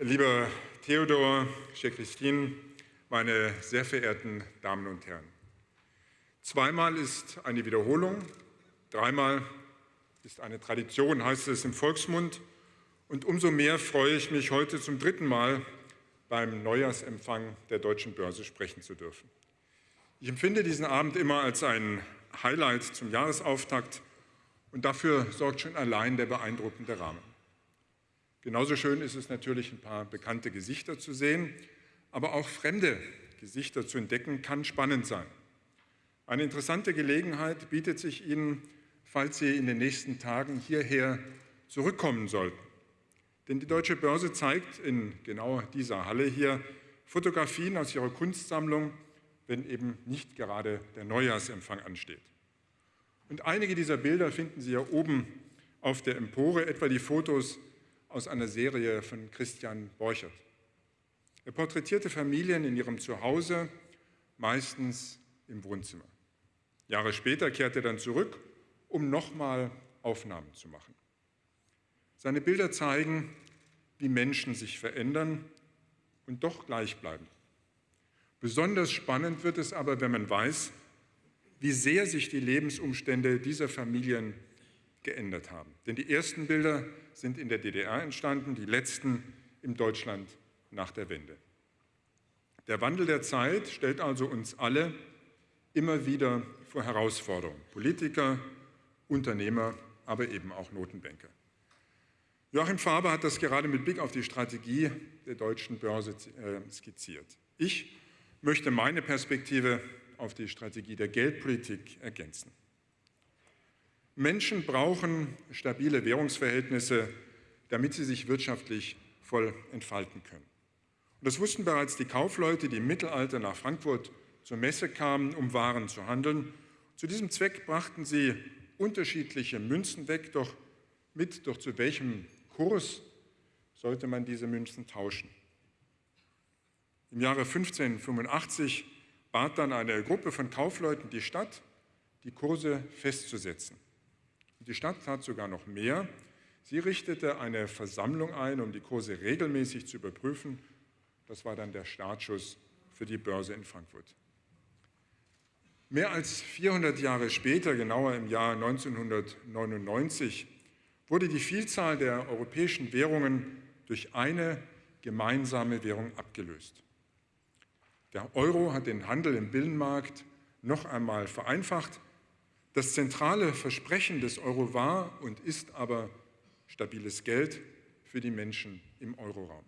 Lieber Theodor, chère Christine, meine sehr verehrten Damen und Herren. Zweimal ist eine Wiederholung, dreimal ist eine Tradition, heißt es im Volksmund. Und umso mehr freue ich mich, heute zum dritten Mal beim Neujahrsempfang der Deutschen Börse sprechen zu dürfen. Ich empfinde diesen Abend immer als ein Highlight zum Jahresauftakt und dafür sorgt schon allein der beeindruckende Rahmen. Genauso schön ist es natürlich, ein paar bekannte Gesichter zu sehen, aber auch fremde Gesichter zu entdecken, kann spannend sein. Eine interessante Gelegenheit bietet sich Ihnen, falls Sie in den nächsten Tagen hierher zurückkommen sollten. Denn die Deutsche Börse zeigt in genau dieser Halle hier Fotografien aus ihrer Kunstsammlung, wenn eben nicht gerade der Neujahrsempfang ansteht. Und einige dieser Bilder finden Sie ja oben auf der Empore, etwa die Fotos aus einer Serie von Christian Borchert. Er porträtierte Familien in ihrem Zuhause, meistens im Wohnzimmer. Jahre später kehrte er dann zurück, um nochmal Aufnahmen zu machen. Seine Bilder zeigen, wie Menschen sich verändern und doch gleich bleiben. Besonders spannend wird es aber, wenn man weiß, wie sehr sich die Lebensumstände dieser Familien geändert haben. Denn die ersten Bilder sind in der DDR entstanden, die letzten in Deutschland nach der Wende. Der Wandel der Zeit stellt also uns alle immer wieder vor Herausforderungen. Politiker, Unternehmer, aber eben auch Notenbanker. Joachim Faber hat das gerade mit Blick auf die Strategie der deutschen Börse äh, skizziert. Ich möchte meine Perspektive auf die Strategie der Geldpolitik ergänzen. Menschen brauchen stabile Währungsverhältnisse, damit sie sich wirtschaftlich voll entfalten können. Und das wussten bereits die Kaufleute, die im Mittelalter nach Frankfurt zur Messe kamen, um Waren zu handeln. Zu diesem Zweck brachten sie unterschiedliche Münzen weg, doch mit, doch zu welchem Kurs sollte man diese Münzen tauschen? Im Jahre 1585 bat dann eine Gruppe von Kaufleuten die Stadt, die Kurse festzusetzen. Die Stadt tat sogar noch mehr. Sie richtete eine Versammlung ein, um die Kurse regelmäßig zu überprüfen. Das war dann der Startschuss für die Börse in Frankfurt. Mehr als 400 Jahre später, genauer im Jahr 1999, wurde die Vielzahl der europäischen Währungen durch eine gemeinsame Währung abgelöst. Der Euro hat den Handel im Binnenmarkt noch einmal vereinfacht. Das zentrale Versprechen des Euro war und ist aber stabiles Geld für die Menschen im Euroraum.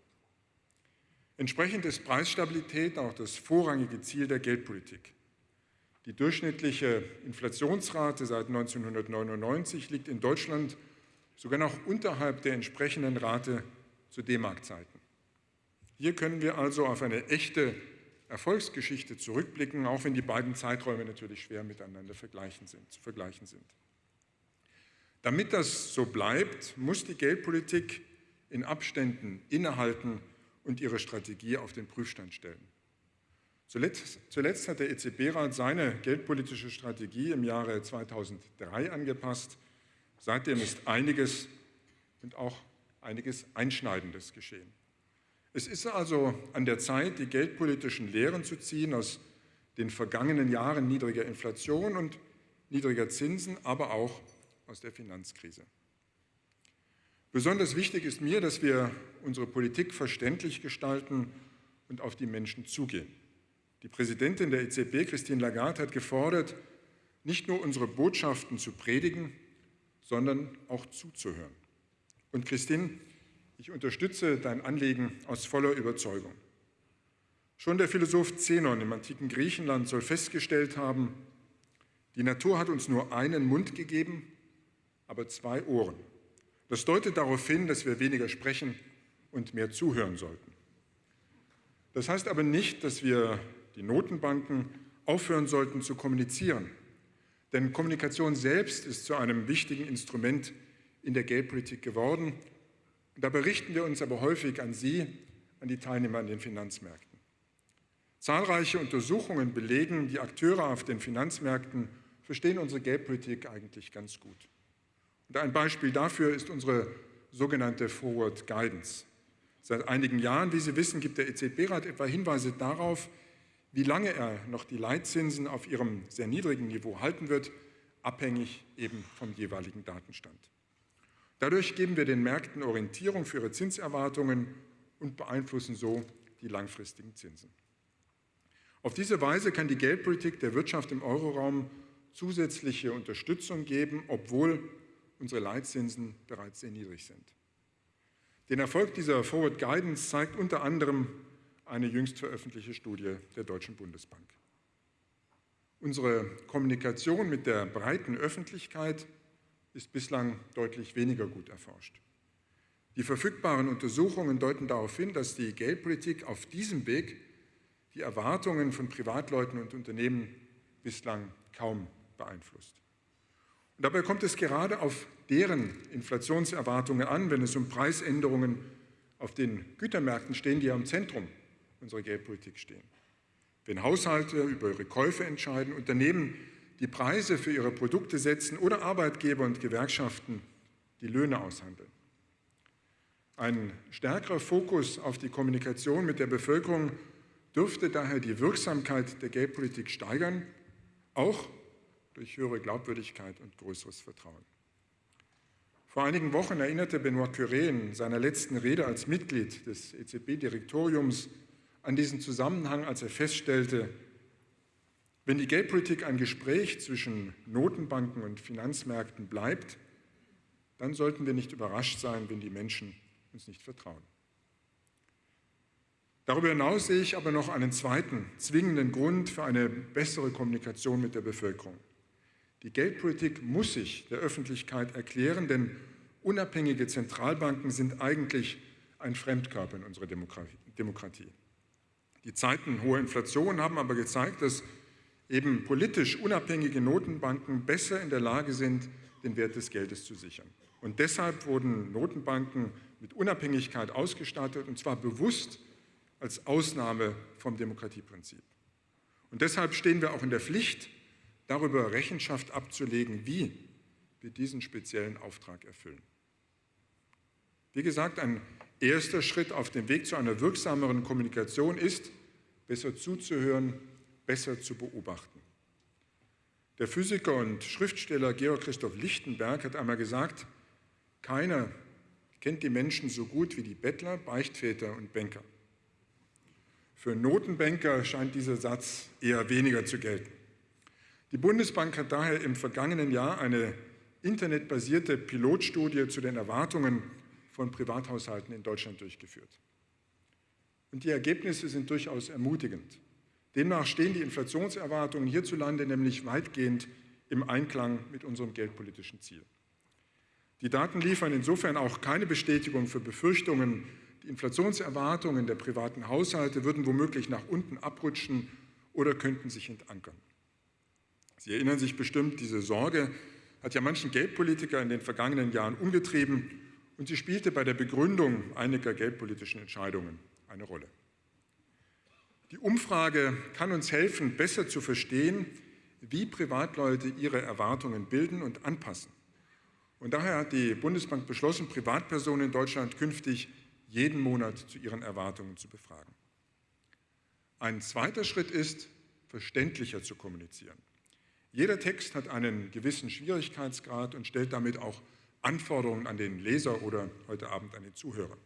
Entsprechend ist Preisstabilität auch das vorrangige Ziel der Geldpolitik. Die durchschnittliche Inflationsrate seit 1999 liegt in Deutschland sogar noch unterhalb der entsprechenden Rate zu D-Mark-Zeiten. Hier können wir also auf eine echte Erfolgsgeschichte zurückblicken, auch wenn die beiden Zeiträume natürlich schwer miteinander vergleichen sind, zu vergleichen sind. Damit das so bleibt, muss die Geldpolitik in Abständen innehalten und ihre Strategie auf den Prüfstand stellen. Zuletzt, zuletzt hat der EZB-Rat seine geldpolitische Strategie im Jahre 2003 angepasst. Seitdem ist einiges und auch einiges Einschneidendes geschehen. Es ist also an der Zeit, die geldpolitischen Lehren zu ziehen aus den vergangenen Jahren niedriger Inflation und niedriger Zinsen, aber auch aus der Finanzkrise. Besonders wichtig ist mir, dass wir unsere Politik verständlich gestalten und auf die Menschen zugehen. Die Präsidentin der EZB, Christine Lagarde, hat gefordert, nicht nur unsere Botschaften zu predigen, sondern auch zuzuhören. Und Christine, ich unterstütze dein Anliegen aus voller Überzeugung. Schon der Philosoph Zenon im antiken Griechenland soll festgestellt haben, die Natur hat uns nur einen Mund gegeben, aber zwei Ohren. Das deutet darauf hin, dass wir weniger sprechen und mehr zuhören sollten. Das heißt aber nicht, dass wir die Notenbanken aufhören sollten zu kommunizieren. Denn Kommunikation selbst ist zu einem wichtigen Instrument in der Geldpolitik geworden Dabei richten wir uns aber häufig an Sie, an die Teilnehmer an den Finanzmärkten. Zahlreiche Untersuchungen belegen, die Akteure auf den Finanzmärkten verstehen unsere Geldpolitik eigentlich ganz gut. Und ein Beispiel dafür ist unsere sogenannte Forward Guidance. Seit einigen Jahren, wie Sie wissen, gibt der EZB-Rat etwa Hinweise darauf, wie lange er noch die Leitzinsen auf ihrem sehr niedrigen Niveau halten wird, abhängig eben vom jeweiligen Datenstand. Dadurch geben wir den Märkten Orientierung für ihre Zinserwartungen und beeinflussen so die langfristigen Zinsen. Auf diese Weise kann die Geldpolitik der Wirtschaft im Euroraum zusätzliche Unterstützung geben, obwohl unsere Leitzinsen bereits sehr niedrig sind. Den Erfolg dieser Forward Guidance zeigt unter anderem eine jüngst veröffentlichte Studie der Deutschen Bundesbank. Unsere Kommunikation mit der breiten Öffentlichkeit ist bislang deutlich weniger gut erforscht. Die verfügbaren Untersuchungen deuten darauf hin, dass die Geldpolitik auf diesem Weg die Erwartungen von Privatleuten und Unternehmen bislang kaum beeinflusst. Und dabei kommt es gerade auf deren Inflationserwartungen an, wenn es um Preisänderungen auf den Gütermärkten stehen, die ja im Zentrum unserer Geldpolitik stehen. Wenn Haushalte über ihre Käufe entscheiden, Unternehmen die Preise für ihre Produkte setzen oder Arbeitgeber und Gewerkschaften die Löhne aushandeln. Ein stärkerer Fokus auf die Kommunikation mit der Bevölkerung dürfte daher die Wirksamkeit der Geldpolitik steigern, auch durch höhere Glaubwürdigkeit und größeres Vertrauen. Vor einigen Wochen erinnerte Benoit Curé in seiner letzten Rede als Mitglied des EZB-Direktoriums an diesen Zusammenhang, als er feststellte, wenn die Geldpolitik ein Gespräch zwischen Notenbanken und Finanzmärkten bleibt, dann sollten wir nicht überrascht sein, wenn die Menschen uns nicht vertrauen. Darüber hinaus sehe ich aber noch einen zweiten zwingenden Grund für eine bessere Kommunikation mit der Bevölkerung. Die Geldpolitik muss sich der Öffentlichkeit erklären, denn unabhängige Zentralbanken sind eigentlich ein Fremdkörper in unserer Demokratie. Die Zeiten hoher Inflation haben aber gezeigt, dass eben politisch unabhängige Notenbanken besser in der Lage sind, den Wert des Geldes zu sichern. Und deshalb wurden Notenbanken mit Unabhängigkeit ausgestattet, und zwar bewusst als Ausnahme vom Demokratieprinzip. Und deshalb stehen wir auch in der Pflicht, darüber Rechenschaft abzulegen, wie wir diesen speziellen Auftrag erfüllen. Wie gesagt, ein erster Schritt auf dem Weg zu einer wirksameren Kommunikation ist, besser zuzuhören, besser zu beobachten. Der Physiker und Schriftsteller Georg Christoph Lichtenberg hat einmal gesagt, keiner kennt die Menschen so gut wie die Bettler, Beichtväter und Banker. Für Notenbanker scheint dieser Satz eher weniger zu gelten. Die Bundesbank hat daher im vergangenen Jahr eine internetbasierte Pilotstudie zu den Erwartungen von Privathaushalten in Deutschland durchgeführt. Und die Ergebnisse sind durchaus ermutigend. Demnach stehen die Inflationserwartungen hierzulande nämlich weitgehend im Einklang mit unserem geldpolitischen Ziel. Die Daten liefern insofern auch keine Bestätigung für Befürchtungen, die Inflationserwartungen der privaten Haushalte würden womöglich nach unten abrutschen oder könnten sich entankern. Sie erinnern sich bestimmt, diese Sorge hat ja manchen Geldpolitiker in den vergangenen Jahren umgetrieben und sie spielte bei der Begründung einiger geldpolitischen Entscheidungen eine Rolle. Die Umfrage kann uns helfen, besser zu verstehen, wie Privatleute ihre Erwartungen bilden und anpassen. Und daher hat die Bundesbank beschlossen, Privatpersonen in Deutschland künftig jeden Monat zu ihren Erwartungen zu befragen. Ein zweiter Schritt ist, verständlicher zu kommunizieren. Jeder Text hat einen gewissen Schwierigkeitsgrad und stellt damit auch Anforderungen an den Leser oder heute Abend an den Zuhörer.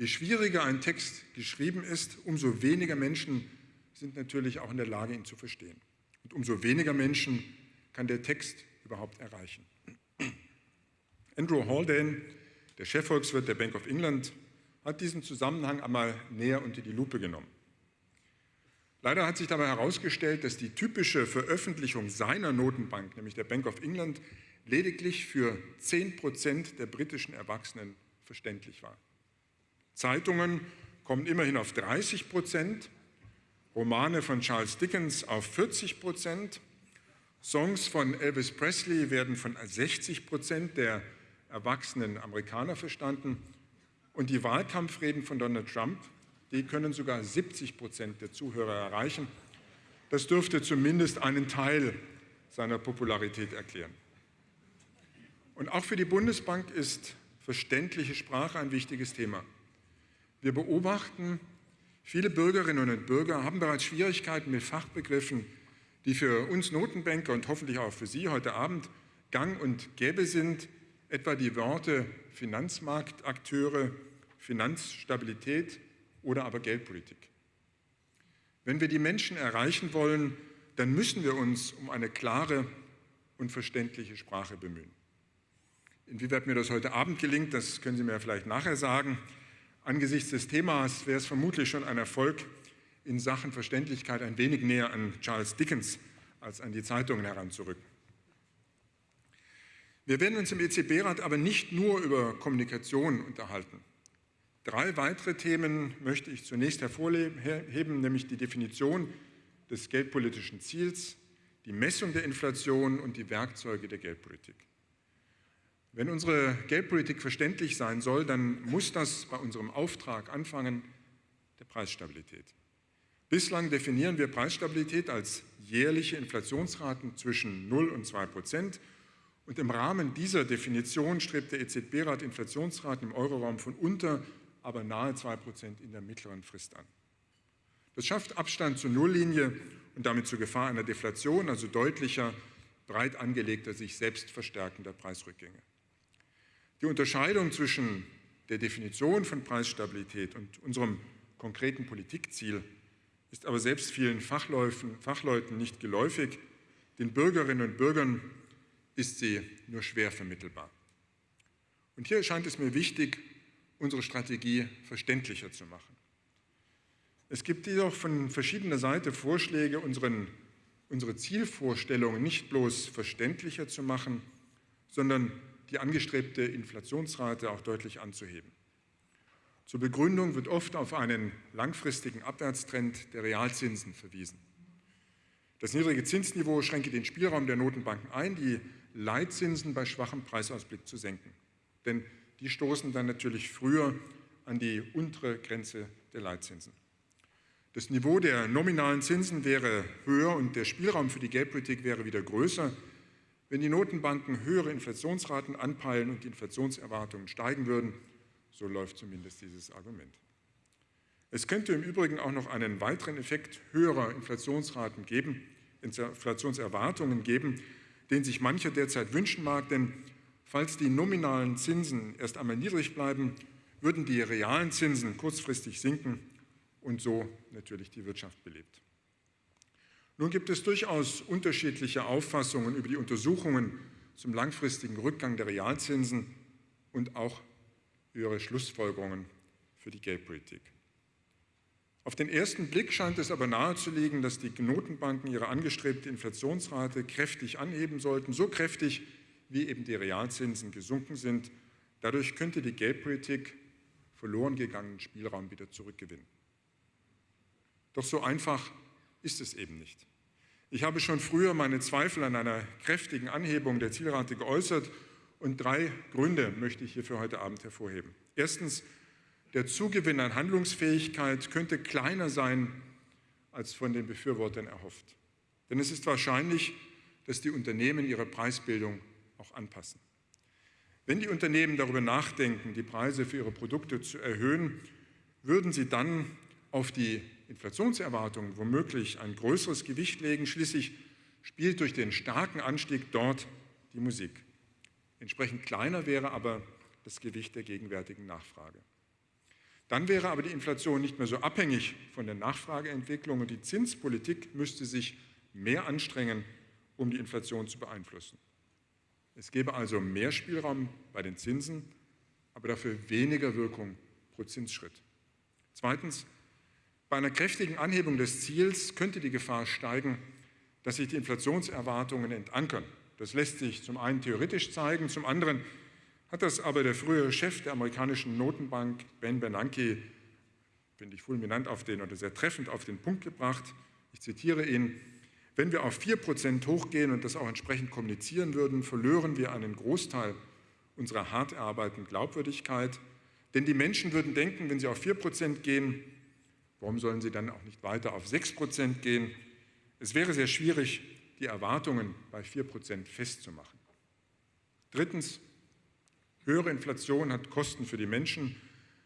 Je schwieriger ein Text geschrieben ist, umso weniger Menschen sind natürlich auch in der Lage, ihn zu verstehen. Und umso weniger Menschen kann der Text überhaupt erreichen. Andrew Haldane, der Chefvolkswirt der Bank of England, hat diesen Zusammenhang einmal näher unter die Lupe genommen. Leider hat sich dabei herausgestellt, dass die typische Veröffentlichung seiner Notenbank, nämlich der Bank of England, lediglich für 10 Prozent der britischen Erwachsenen verständlich war. Zeitungen kommen immerhin auf 30 Prozent, Romane von Charles Dickens auf 40 Prozent, Songs von Elvis Presley werden von 60 Prozent der erwachsenen Amerikaner verstanden und die Wahlkampfreden von Donald Trump die können sogar 70 Prozent der Zuhörer erreichen. Das dürfte zumindest einen Teil seiner Popularität erklären. Und auch für die Bundesbank ist verständliche Sprache ein wichtiges Thema. Wir beobachten, viele Bürgerinnen und Bürger haben bereits Schwierigkeiten mit Fachbegriffen, die für uns Notenbanker und hoffentlich auch für Sie heute Abend gang und gäbe sind, etwa die Worte Finanzmarktakteure, Finanzstabilität oder aber Geldpolitik. Wenn wir die Menschen erreichen wollen, dann müssen wir uns um eine klare und verständliche Sprache bemühen. Inwieweit mir das heute Abend gelingt, das können Sie mir vielleicht nachher sagen. Angesichts des Themas wäre es vermutlich schon ein Erfolg, in Sachen Verständlichkeit ein wenig näher an Charles Dickens als an die Zeitungen heranzurücken. Wir werden uns im EZB-Rat aber nicht nur über Kommunikation unterhalten. Drei weitere Themen möchte ich zunächst hervorheben, nämlich die Definition des geldpolitischen Ziels, die Messung der Inflation und die Werkzeuge der Geldpolitik. Wenn unsere Geldpolitik verständlich sein soll, dann muss das bei unserem Auftrag anfangen, der Preisstabilität. Bislang definieren wir Preisstabilität als jährliche Inflationsraten zwischen 0 und 2 Prozent. Und im Rahmen dieser Definition strebt der EZB-Rat Inflationsraten im Euroraum von unter, aber nahe 2 Prozent in der mittleren Frist an. Das schafft Abstand zur Nulllinie und damit zur Gefahr einer Deflation, also deutlicher, breit angelegter, sich selbst verstärkender Preisrückgänge. Die Unterscheidung zwischen der Definition von Preisstabilität und unserem konkreten Politikziel ist aber selbst vielen Fachleuten nicht geläufig. Den Bürgerinnen und Bürgern ist sie nur schwer vermittelbar. Und hier scheint es mir wichtig, unsere Strategie verständlicher zu machen. Es gibt jedoch von verschiedener Seite Vorschläge, unseren, unsere Zielvorstellungen nicht bloß verständlicher zu machen, sondern die angestrebte Inflationsrate auch deutlich anzuheben. Zur Begründung wird oft auf einen langfristigen Abwärtstrend der Realzinsen verwiesen. Das niedrige Zinsniveau schränke den Spielraum der Notenbanken ein, die Leitzinsen bei schwachem Preisausblick zu senken. Denn die stoßen dann natürlich früher an die untere Grenze der Leitzinsen. Das Niveau der nominalen Zinsen wäre höher und der Spielraum für die Geldpolitik wäre wieder größer, wenn die Notenbanken höhere Inflationsraten anpeilen und die Inflationserwartungen steigen würden, so läuft zumindest dieses Argument. Es könnte im Übrigen auch noch einen weiteren Effekt höherer Inflationsraten geben, Inflationserwartungen geben, den sich mancher derzeit wünschen mag, denn falls die nominalen Zinsen erst einmal niedrig bleiben, würden die realen Zinsen kurzfristig sinken und so natürlich die Wirtschaft belebt. Nun gibt es durchaus unterschiedliche Auffassungen über die Untersuchungen zum langfristigen Rückgang der Realzinsen und auch ihre Schlussfolgerungen für die Geldpolitik. Auf den ersten Blick scheint es aber nahezulegen, dass die Notenbanken ihre angestrebte Inflationsrate kräftig anheben sollten, so kräftig, wie eben die Realzinsen gesunken sind. Dadurch könnte die Geldpolitik verloren gegangenen Spielraum wieder zurückgewinnen. Doch so einfach ist es eben nicht. Ich habe schon früher meine Zweifel an einer kräftigen Anhebung der Zielrate geäußert und drei Gründe möchte ich hier für heute Abend hervorheben. Erstens, der Zugewinn an Handlungsfähigkeit könnte kleiner sein, als von den Befürwortern erhofft. Denn es ist wahrscheinlich, dass die Unternehmen ihre Preisbildung auch anpassen. Wenn die Unternehmen darüber nachdenken, die Preise für ihre Produkte zu erhöhen, würden sie dann auf die Inflationserwartungen womöglich ein größeres Gewicht legen. Schließlich spielt durch den starken Anstieg dort die Musik. Entsprechend kleiner wäre aber das Gewicht der gegenwärtigen Nachfrage. Dann wäre aber die Inflation nicht mehr so abhängig von der Nachfrageentwicklung und die Zinspolitik müsste sich mehr anstrengen, um die Inflation zu beeinflussen. Es gäbe also mehr Spielraum bei den Zinsen, aber dafür weniger Wirkung pro Zinsschritt. Zweitens, bei einer kräftigen Anhebung des Ziels könnte die Gefahr steigen, dass sich die Inflationserwartungen entankern. Das lässt sich zum einen theoretisch zeigen, zum anderen hat das aber der frühere Chef der amerikanischen Notenbank, Ben Bernanke, finde ich fulminant auf den oder sehr treffend auf den Punkt gebracht. Ich zitiere ihn, wenn wir auf 4% hochgehen und das auch entsprechend kommunizieren würden, verlören wir einen Großteil unserer hart erarbeiteten Glaubwürdigkeit. Denn die Menschen würden denken, wenn sie auf 4% gehen, Warum sollen sie dann auch nicht weiter auf 6 Prozent gehen? Es wäre sehr schwierig, die Erwartungen bei 4 Prozent festzumachen. Drittens, höhere Inflation hat Kosten für die Menschen.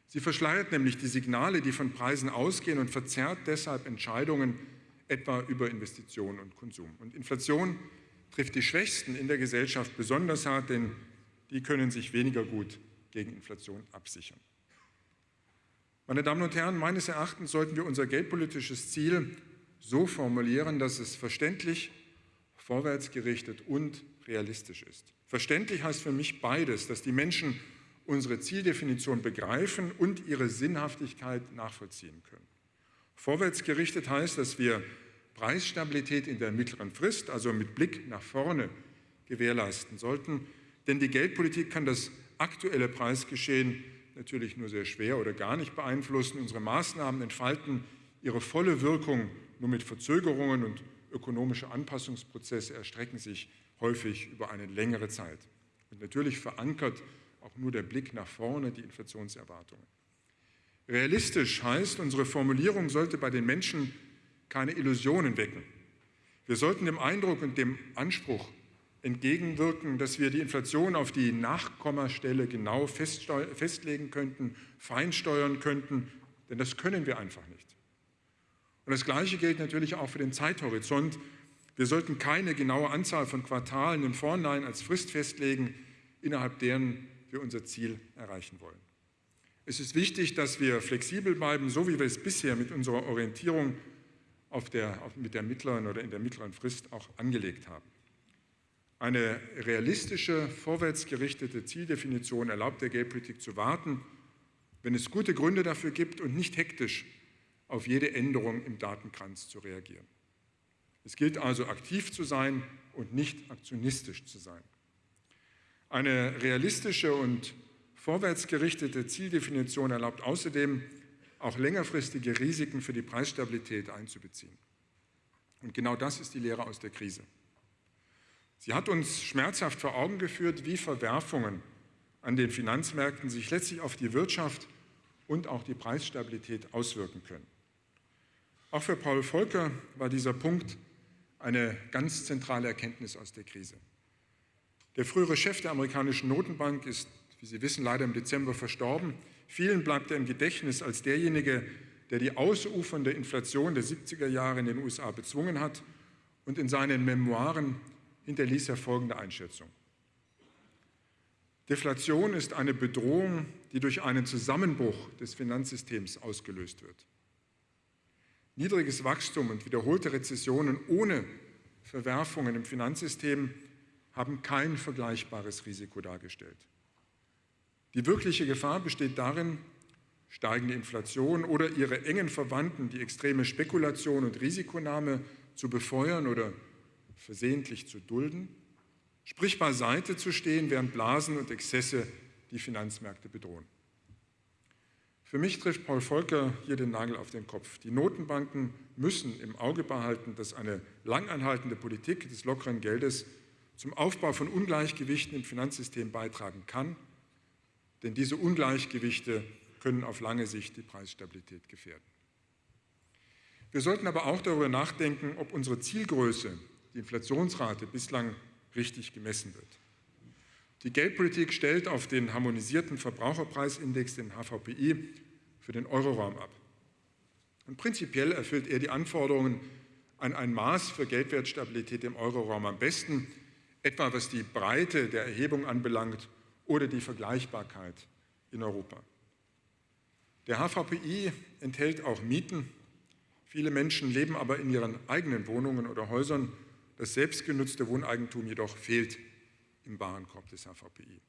Sie verschleiert nämlich die Signale, die von Preisen ausgehen und verzerrt deshalb Entscheidungen etwa über Investitionen und Konsum. Und Inflation trifft die Schwächsten in der Gesellschaft besonders hart, denn die können sich weniger gut gegen Inflation absichern. Meine Damen und Herren, meines Erachtens sollten wir unser geldpolitisches Ziel so formulieren, dass es verständlich, vorwärtsgerichtet und realistisch ist. Verständlich heißt für mich beides, dass die Menschen unsere Zieldefinition begreifen und ihre Sinnhaftigkeit nachvollziehen können. Vorwärtsgerichtet heißt, dass wir Preisstabilität in der mittleren Frist, also mit Blick nach vorne, gewährleisten sollten. Denn die Geldpolitik kann das aktuelle Preisgeschehen natürlich nur sehr schwer oder gar nicht beeinflussen. Unsere Maßnahmen entfalten ihre volle Wirkung nur mit Verzögerungen und ökonomische Anpassungsprozesse erstrecken sich häufig über eine längere Zeit. Und natürlich verankert auch nur der Blick nach vorne die Inflationserwartungen. Realistisch heißt, unsere Formulierung sollte bei den Menschen keine Illusionen wecken. Wir sollten dem Eindruck und dem Anspruch entgegenwirken, dass wir die Inflation auf die Nachkommastelle genau festlegen könnten, feinsteuern könnten, denn das können wir einfach nicht. Und das Gleiche gilt natürlich auch für den Zeithorizont. Wir sollten keine genaue Anzahl von Quartalen im Vorhinein als Frist festlegen, innerhalb deren wir unser Ziel erreichen wollen. Es ist wichtig, dass wir flexibel bleiben, so wie wir es bisher mit unserer Orientierung auf der, auf, mit der mittleren oder in der mittleren Frist auch angelegt haben. Eine realistische, vorwärtsgerichtete Zieldefinition erlaubt der Geldpolitik zu warten, wenn es gute Gründe dafür gibt und nicht hektisch auf jede Änderung im Datenkranz zu reagieren. Es gilt also aktiv zu sein und nicht aktionistisch zu sein. Eine realistische und vorwärtsgerichtete Zieldefinition erlaubt außerdem, auch längerfristige Risiken für die Preisstabilität einzubeziehen. Und genau das ist die Lehre aus der Krise. Sie hat uns schmerzhaft vor Augen geführt, wie Verwerfungen an den Finanzmärkten sich letztlich auf die Wirtschaft und auch die Preisstabilität auswirken können. Auch für Paul Volcker war dieser Punkt eine ganz zentrale Erkenntnis aus der Krise. Der frühere Chef der amerikanischen Notenbank ist, wie Sie wissen, leider im Dezember verstorben. Vielen bleibt er im Gedächtnis als derjenige, der die ausufernde Inflation der 70er Jahre in den USA bezwungen hat und in seinen Memoiren hinterließ er folgende Einschätzung. Deflation ist eine Bedrohung, die durch einen Zusammenbruch des Finanzsystems ausgelöst wird. Niedriges Wachstum und wiederholte Rezessionen ohne Verwerfungen im Finanzsystem haben kein vergleichbares Risiko dargestellt. Die wirkliche Gefahr besteht darin, steigende Inflation oder ihre engen Verwandten, die extreme Spekulation und Risikonahme zu befeuern oder versehentlich zu dulden, sprich beiseite zu stehen, während Blasen und Exzesse die Finanzmärkte bedrohen. Für mich trifft Paul Volcker hier den Nagel auf den Kopf. Die Notenbanken müssen im Auge behalten, dass eine langanhaltende Politik des lockeren Geldes zum Aufbau von Ungleichgewichten im Finanzsystem beitragen kann, denn diese Ungleichgewichte können auf lange Sicht die Preisstabilität gefährden. Wir sollten aber auch darüber nachdenken, ob unsere Zielgröße die Inflationsrate bislang richtig gemessen wird. Die Geldpolitik stellt auf den harmonisierten Verbraucherpreisindex, den HVPI, für den Euroraum ab. Und prinzipiell erfüllt er die Anforderungen an ein Maß für Geldwertstabilität im Euroraum am besten, etwa was die Breite der Erhebung anbelangt oder die Vergleichbarkeit in Europa. Der HVPI enthält auch Mieten. Viele Menschen leben aber in ihren eigenen Wohnungen oder Häusern das selbstgenutzte Wohneigentum jedoch fehlt im Warenkorb des HVPI.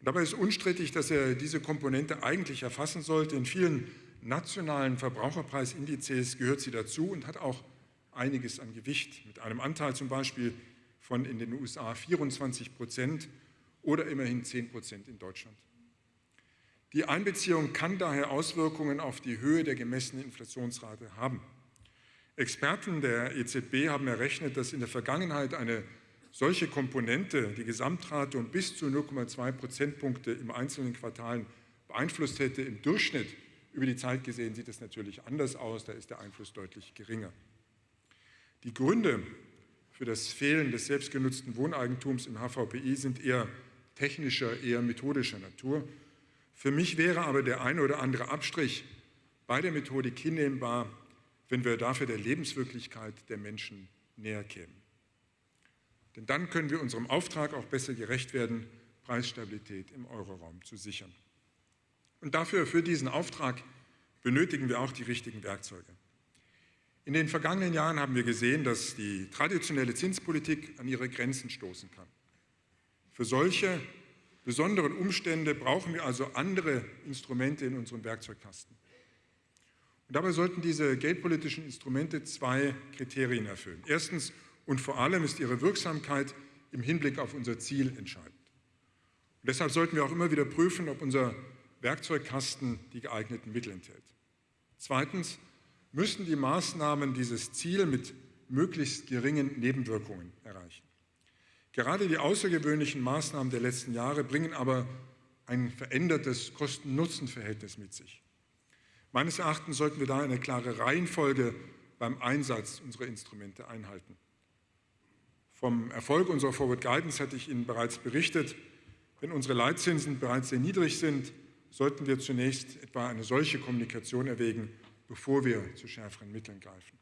Dabei ist unstrittig, dass er diese Komponente eigentlich erfassen sollte. In vielen nationalen Verbraucherpreisindizes gehört sie dazu und hat auch einiges an Gewicht, mit einem Anteil zum Beispiel von in den USA 24 Prozent oder immerhin 10 Prozent in Deutschland. Die Einbeziehung kann daher Auswirkungen auf die Höhe der gemessenen Inflationsrate haben. Experten der EZB haben errechnet, dass in der Vergangenheit eine solche Komponente die Gesamtrate um bis zu 0,2 Prozentpunkte im einzelnen Quartalen beeinflusst hätte. Im Durchschnitt über die Zeit gesehen sieht es natürlich anders aus, da ist der Einfluss deutlich geringer. Die Gründe für das Fehlen des selbstgenutzten Wohneigentums im HVPI sind eher technischer, eher methodischer Natur. Für mich wäre aber der eine oder andere Abstrich bei der Methodik hinnehmbar, wenn wir dafür der Lebenswirklichkeit der Menschen näher kämen. Denn dann können wir unserem Auftrag auch besser gerecht werden, Preisstabilität im Euroraum zu sichern. Und dafür, für diesen Auftrag, benötigen wir auch die richtigen Werkzeuge. In den vergangenen Jahren haben wir gesehen, dass die traditionelle Zinspolitik an ihre Grenzen stoßen kann. Für solche besonderen Umstände brauchen wir also andere Instrumente in unserem Werkzeugkasten. Und dabei sollten diese geldpolitischen Instrumente zwei Kriterien erfüllen. Erstens und vor allem ist ihre Wirksamkeit im Hinblick auf unser Ziel entscheidend. Und deshalb sollten wir auch immer wieder prüfen, ob unser Werkzeugkasten die geeigneten Mittel enthält. Zweitens müssen die Maßnahmen dieses Ziel mit möglichst geringen Nebenwirkungen erreichen. Gerade die außergewöhnlichen Maßnahmen der letzten Jahre bringen aber ein verändertes Kosten-Nutzen-Verhältnis mit sich. Meines Erachtens sollten wir da eine klare Reihenfolge beim Einsatz unserer Instrumente einhalten. Vom Erfolg unserer Forward Guidance hatte ich Ihnen bereits berichtet. Wenn unsere Leitzinsen bereits sehr niedrig sind, sollten wir zunächst etwa eine solche Kommunikation erwägen, bevor wir zu schärferen Mitteln greifen.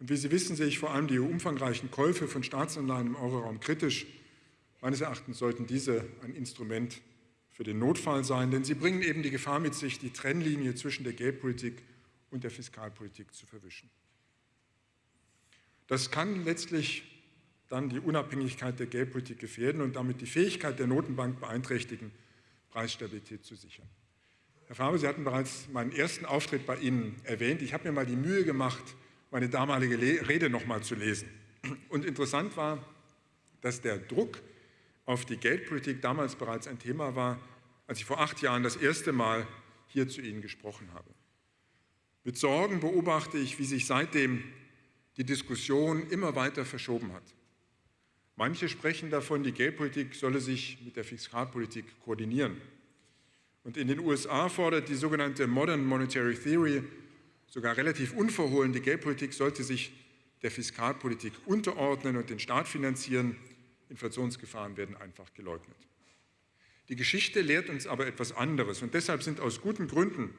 Und wie Sie wissen, sehe ich vor allem die umfangreichen Käufe von Staatsanleihen im Euroraum kritisch. Meines Erachtens sollten diese ein Instrument für den Notfall sein, denn sie bringen eben die Gefahr mit sich, die Trennlinie zwischen der Geldpolitik und der Fiskalpolitik zu verwischen. Das kann letztlich dann die Unabhängigkeit der Geldpolitik gefährden und damit die Fähigkeit der Notenbank beeinträchtigen, Preisstabilität zu sichern. Herr Faber, Sie hatten bereits meinen ersten Auftritt bei Ihnen erwähnt. Ich habe mir mal die Mühe gemacht, meine damalige Rede noch mal zu lesen. Und interessant war, dass der Druck auf die Geldpolitik damals bereits ein Thema war, als ich vor acht Jahren das erste Mal hier zu Ihnen gesprochen habe. Mit Sorgen beobachte ich, wie sich seitdem die Diskussion immer weiter verschoben hat. Manche sprechen davon, die Geldpolitik solle sich mit der Fiskalpolitik koordinieren. Und in den USA fordert die sogenannte Modern Monetary Theory sogar relativ unverhohlen, die Geldpolitik sollte sich der Fiskalpolitik unterordnen und den Staat finanzieren. Inflationsgefahren werden einfach geleugnet. Die Geschichte lehrt uns aber etwas anderes und deshalb sind aus guten Gründen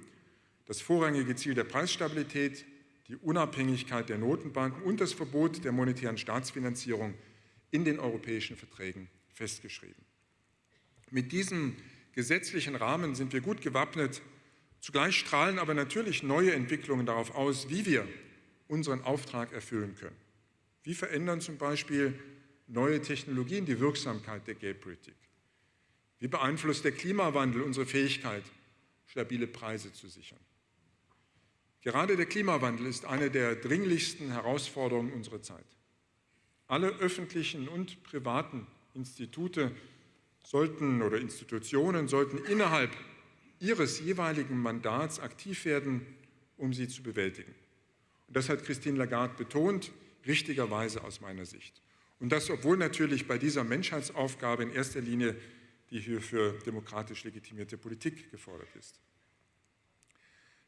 das vorrangige Ziel der Preisstabilität, die Unabhängigkeit der Notenbanken und das Verbot der monetären Staatsfinanzierung in den europäischen Verträgen festgeschrieben. Mit diesem gesetzlichen Rahmen sind wir gut gewappnet. Zugleich strahlen aber natürlich neue Entwicklungen darauf aus, wie wir unseren Auftrag erfüllen können. Wie verändern zum Beispiel neue Technologien die Wirksamkeit der Geldpolitik? Wie beeinflusst der Klimawandel unsere Fähigkeit, stabile Preise zu sichern? Gerade der Klimawandel ist eine der dringlichsten Herausforderungen unserer Zeit. Alle öffentlichen und privaten Institute sollten oder Institutionen sollten innerhalb ihres jeweiligen Mandats aktiv werden, um sie zu bewältigen. Und das hat Christine Lagarde betont, richtigerweise aus meiner Sicht. Und das, obwohl natürlich bei dieser Menschheitsaufgabe in erster Linie die hier für demokratisch legitimierte Politik gefordert ist.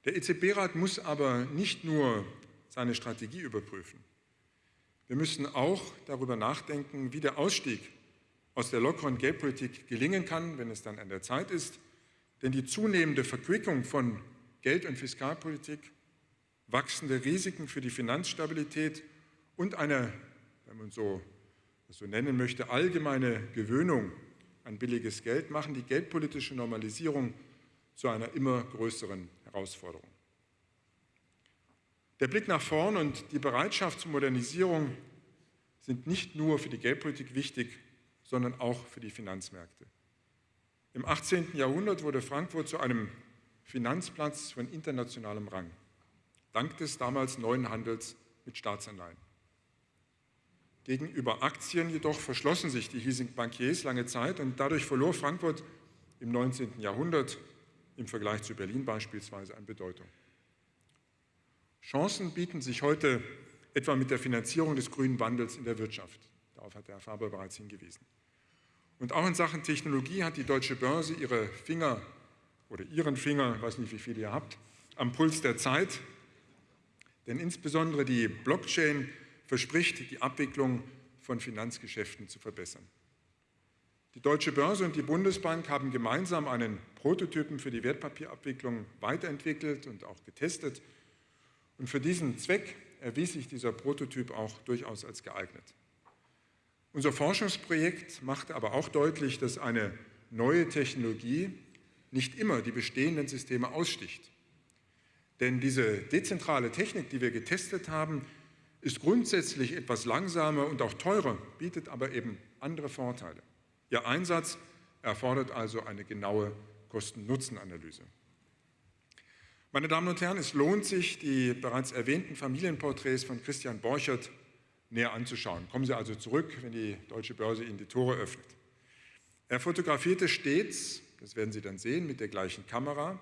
Der EZB-Rat muss aber nicht nur seine Strategie überprüfen. Wir müssen auch darüber nachdenken, wie der Ausstieg aus der lockeren Geldpolitik gelingen kann, wenn es dann an der Zeit ist. Denn die zunehmende Verquickung von Geld- und Fiskalpolitik, wachsende Risiken für die Finanzstabilität und eine, wenn man so, so nennen möchte, allgemeine Gewöhnung an billiges Geld machen die geldpolitische Normalisierung zu einer immer größeren Herausforderung. Der Blick nach vorn und die Bereitschaft zur Modernisierung sind nicht nur für die Geldpolitik wichtig, sondern auch für die Finanzmärkte. Im 18. Jahrhundert wurde Frankfurt zu einem Finanzplatz von internationalem Rang, dank des damals neuen Handels mit Staatsanleihen. Gegenüber Aktien jedoch verschlossen sich die hiesigen Bankiers lange Zeit und dadurch verlor Frankfurt im 19. Jahrhundert im Vergleich zu Berlin beispielsweise an Bedeutung. Chancen bieten sich heute etwa mit der Finanzierung des grünen Wandels in der Wirtschaft. Darauf hat Herr Faber bereits hingewiesen. Und auch in Sachen Technologie hat die deutsche Börse ihre Finger oder ihren Finger, ich weiß nicht, wie viele ihr habt, am Puls der Zeit. Denn insbesondere die Blockchain verspricht, die Abwicklung von Finanzgeschäften zu verbessern. Die Deutsche Börse und die Bundesbank haben gemeinsam einen Prototypen für die Wertpapierabwicklung weiterentwickelt und auch getestet. Und für diesen Zweck erwies sich dieser Prototyp auch durchaus als geeignet. Unser Forschungsprojekt machte aber auch deutlich, dass eine neue Technologie nicht immer die bestehenden Systeme aussticht. Denn diese dezentrale Technik, die wir getestet haben, ist grundsätzlich etwas langsamer und auch teurer, bietet aber eben andere Vorteile. Ihr Einsatz erfordert also eine genaue Kosten-Nutzen-Analyse. Meine Damen und Herren, es lohnt sich, die bereits erwähnten Familienporträts von Christian Borchert näher anzuschauen. Kommen Sie also zurück, wenn die Deutsche Börse Ihnen die Tore öffnet. Er fotografierte stets, das werden Sie dann sehen, mit der gleichen Kamera,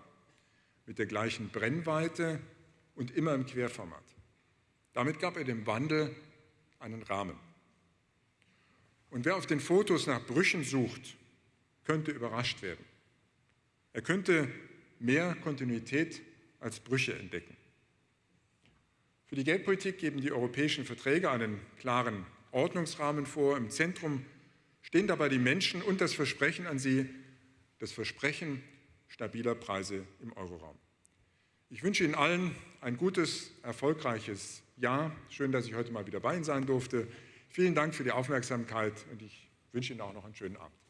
mit der gleichen Brennweite und immer im Querformat. Damit gab er dem Wandel einen Rahmen. Und wer auf den Fotos nach Brüchen sucht, könnte überrascht werden. Er könnte mehr Kontinuität als Brüche entdecken. Für die Geldpolitik geben die europäischen Verträge einen klaren Ordnungsrahmen vor. Im Zentrum stehen dabei die Menschen und das Versprechen an sie, das Versprechen stabiler Preise im Euroraum. Ich wünsche Ihnen allen ein gutes, erfolgreiches Jahr. Schön, dass ich heute mal wieder bei Ihnen sein durfte. Vielen Dank für die Aufmerksamkeit und ich wünsche Ihnen auch noch einen schönen Abend.